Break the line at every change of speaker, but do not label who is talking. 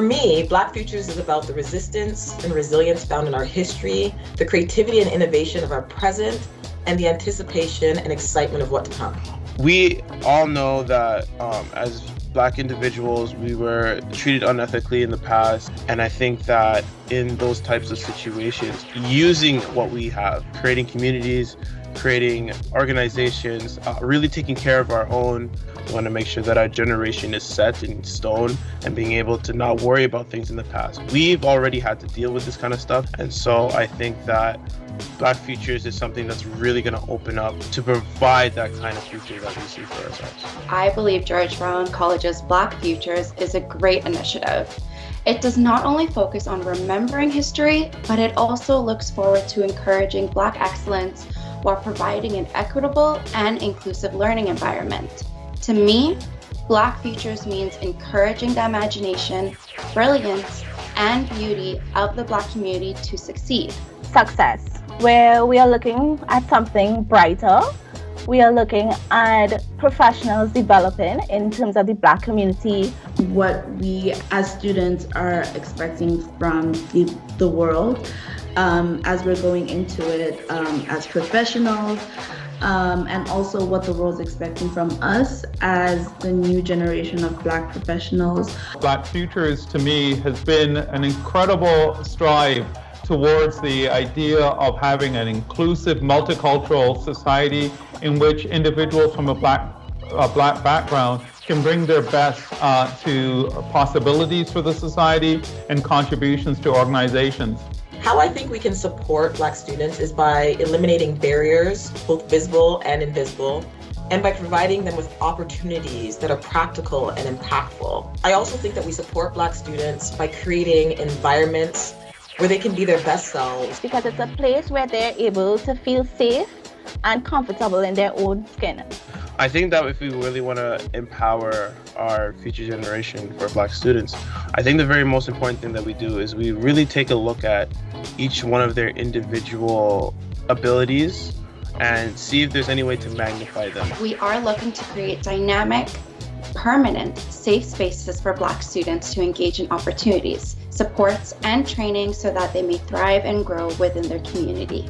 For me, Black Futures is about the resistance and resilience found in our history, the creativity and innovation of our present, and the anticipation and excitement of what to come.
We all know that um, as black individuals, we were treated unethically in the past. And I think that in those types of situations, using what we have, creating communities, creating organizations, uh, really taking care of our own. Want to make sure that our generation is set in stone and being able to not worry about things in the past. We've already had to deal with this kind of stuff. And so I think that Black Futures is something that's really going to open up to provide that kind of future that we see for ourselves.
I believe George Brown College's Black Futures is a great initiative. It does not only focus on remembering history, but it also looks forward to encouraging Black excellence while providing an equitable and inclusive learning environment. To me, Black Futures means encouraging the imagination, brilliance, and beauty of the Black community to succeed.
Success, where we are looking at something brighter. We are looking at professionals developing in terms of the Black community.
What we as students are expecting from the, the world um, as we're going into it um, as professionals, um, and also what the world's expecting from us as the new generation of Black professionals.
Black Futures to me has been an incredible strive towards the idea of having an inclusive multicultural society in which individuals from a black, a black background can bring their best uh, to possibilities for the society and contributions to organizations.
How I think we can support Black students is by eliminating barriers, both visible and invisible, and by providing them with opportunities that are practical and impactful. I also think that we support Black students by creating environments where they can be their best selves.
Because it's a place where they're able to feel safe and comfortable in their own skin.
I think that if we really want to empower our future generation for Black students, I think the very most important thing that we do is we really take a look at each one of their individual abilities and see if there's any way to magnify them.
We are looking to create dynamic, permanent, safe spaces for Black students to engage in opportunities, supports, and training so that they may thrive and grow within their community.